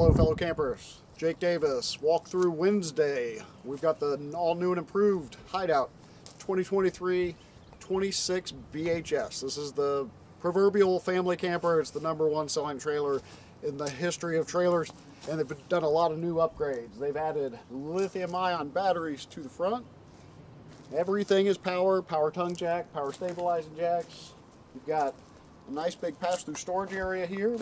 Hello, fellow campers. Jake Davis, Walkthrough Wednesday. We've got the all new and improved Hideout 2023 26 BHS. This is the proverbial family camper. It's the number one selling trailer in the history of trailers, and they've done a lot of new upgrades. They've added lithium ion batteries to the front. Everything is power, power tongue jack, power stabilizing jacks. You've got a nice big pass-through storage area here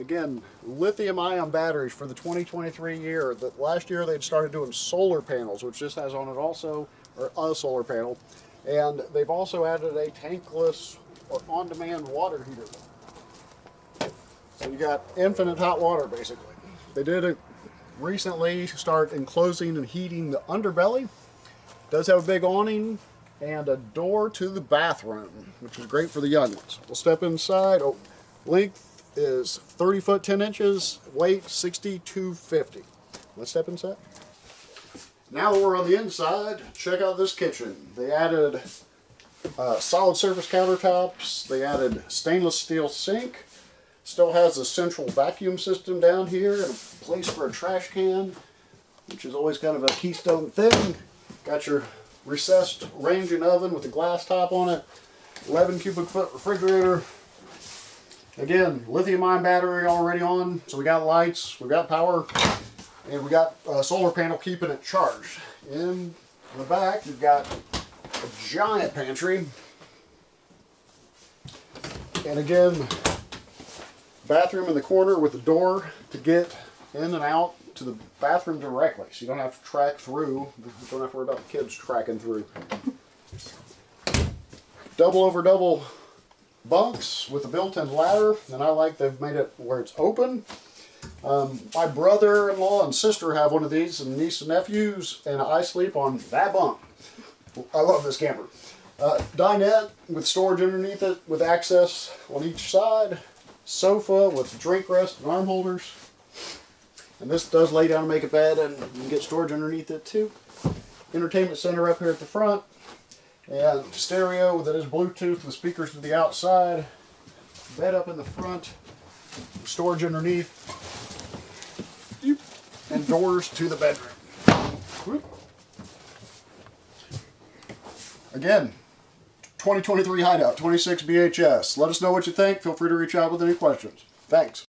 again, lithium ion batteries for the 2023 year. That last year they'd started doing solar panels, which this has on it also, or a solar panel. And they've also added a tankless or on-demand water heater. So you got infinite hot water basically. They did it recently start enclosing and heating the underbelly. Does have a big awning and a door to the bathroom, which is great for the young ones. We'll step inside. Oh, length is 30 foot 10 inches, weight 6250. Let's step inside. Now we're on the inside, check out this kitchen. They added uh, solid surface countertops, they added stainless steel sink, still has a central vacuum system down here and a place for a trash can, which is always kind of a keystone thing. Got your recessed range and oven with a glass top on it, 11 cubic foot refrigerator, Again, lithium ion battery already on, so we got lights, we got power, and we got a solar panel keeping it charged. In the back, you've got a giant pantry. And again, bathroom in the corner with a door to get in and out to the bathroom directly. So you don't have to track through. You don't have to worry about the kids tracking through. Double over double bunks with a built-in ladder, and I like they've made it where it's open. Um, my brother-in-law and sister have one of these, and niece and nephews, and I sleep on that bunk. I love this camper. Uh, dinette with storage underneath it, with access on each side. Sofa with drink rest and arm holders. And this does lay down and make a bed, and you can get storage underneath it too. Entertainment center up here at the front. And stereo that is Bluetooth with speakers to the outside. Bed up in the front. Storage underneath. And doors to the bedroom. Again, 2023 Hideout, 26 BHS. Let us know what you think. Feel free to reach out with any questions. Thanks.